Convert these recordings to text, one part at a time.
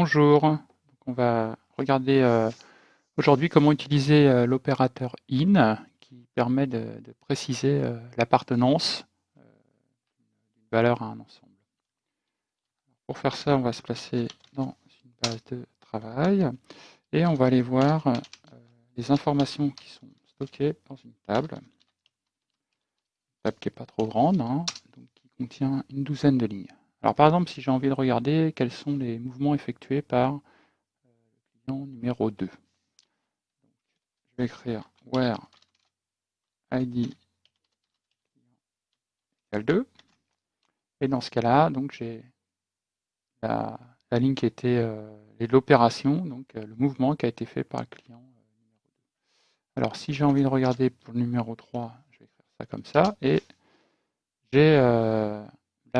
Bonjour, on va regarder euh, aujourd'hui comment utiliser euh, l'opérateur IN qui permet de, préciser euh, l'appartenance d'une valeur à un ensemble. Pour faire ça, on va se placer dans une base de travail et on va aller voir les informations qui sont stockées dans une table. Une table qui n'est pas trop grande, hein, donc qui contient une douzaine de lignes. Alors par exemple, si j'ai envie de regarder quels sont les mouvements effectués par euh, le client numéro 2. Je vais écrire where id égale 2. Et dans ce cas-là, donc j'ai la, ligne qui était euh, l'opération, donc euh, le mouvement qui a été fait par le client numéro 2. Alors si j'ai envie de regarder pour le numéro 3, je vais écrire ça comme ça. Et j'ai euh,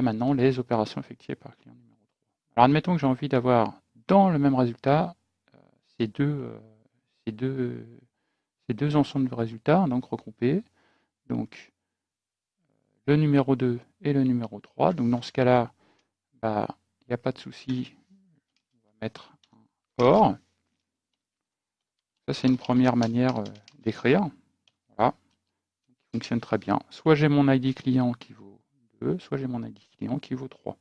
maintenant les opérations effectuées par client numéro 3. Alors admettons que j'ai envie d'avoir dans le même résultat euh, ces, deux, euh, ces, deux, ces deux ensembles de résultats, donc regroupés. Donc le numéro 2 et le numéro 3. Donc dans ce cas-là, bah, il n'y a pas de souci, on va mettre un OR. Ça c'est une première manière euh, d'écrire. Voilà. Fonctionne très bien. Soit j'ai mon ID client qui vaut soit j'ai mon ID client qui vaut 3.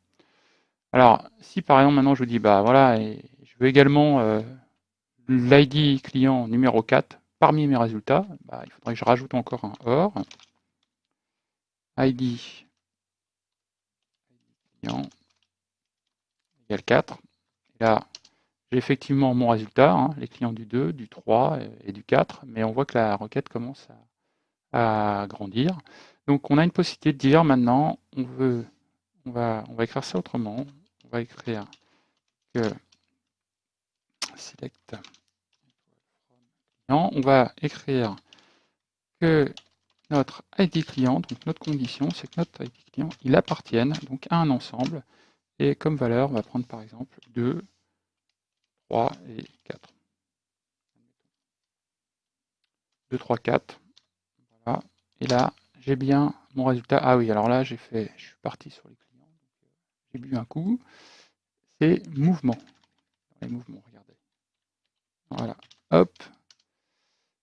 Alors, si par exemple maintenant je vous dis, bah voilà, et je veux également euh, l'ID client numéro 4 parmi mes résultats, bah, il faudrait que je rajoute encore un OR. ID client égale 4. Et là, j'ai effectivement mon résultat, hein, les clients du 2, du 3 et du 4, mais on voit que la requête commence à, à grandir. Donc on a une possibilité de dire maintenant, on veut, on va, on va écrire ça autrement. On va écrire que select on va écrire que notre ID client, donc notre condition, c'est que notre ID client, il appartienne donc à un ensemble. Et comme valeur, on va prendre par exemple 2, 3 et 4. 2, 3, 4. Et là, j'ai bien mon résultat. Ah oui, alors là, j'ai fait, je suis parti sur les clients. Euh, j'ai bu un coup. C'est mouvement. Les mouvements, regardez. Voilà. Hop.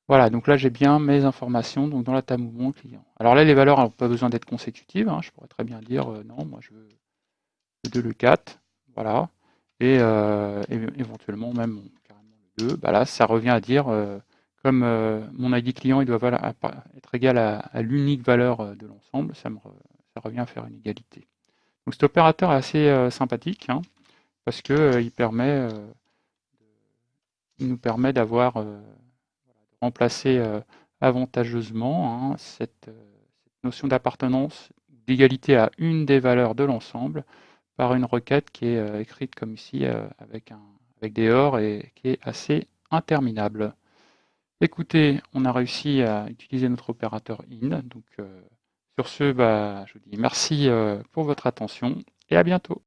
Voilà, donc là j'ai bien mes informations donc dans la table mouvement client. Alors là les valeurs n'ont pas besoin d'être consécutives, hein. je pourrais très bien dire euh, non, moi je veux le 2, le 4, voilà, et euh, éventuellement même carrément le 2, bah là ça revient à dire comme euh, mon ID client il doit être égal à, l'unique valeur euh, de l'ensemble, ça, revient à faire une égalité. Donc cet opérateur est assez euh, sympathique, hein, parce que il, nous permet d'avoir remplacer avantageusement hein, cette, notion d'appartenance, d'égalité à une des valeurs de l'ensemble, par une requête qui est écrite comme ici avec, un, avec des OR et qui est assez interminable. Écoutez, on a réussi à utiliser notre opérateur IN. Donc, euh, sur ce, bah, je vous dis merci euh, pour votre attention et à bientôt.